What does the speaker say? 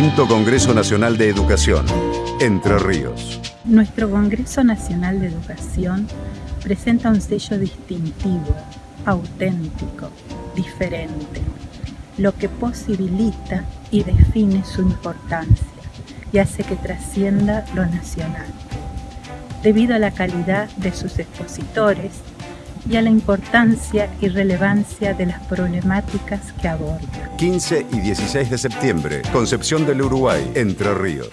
Quinto Congreso Nacional de Educación, Entre Ríos. Nuestro Congreso Nacional de Educación presenta un sello distintivo, auténtico, diferente, lo que posibilita y define su importancia y hace que trascienda lo nacional, debido a la calidad de sus expositores y a la importancia y relevancia de las problemáticas que aborda. 15 y 16 de septiembre, Concepción del Uruguay, Entre Ríos.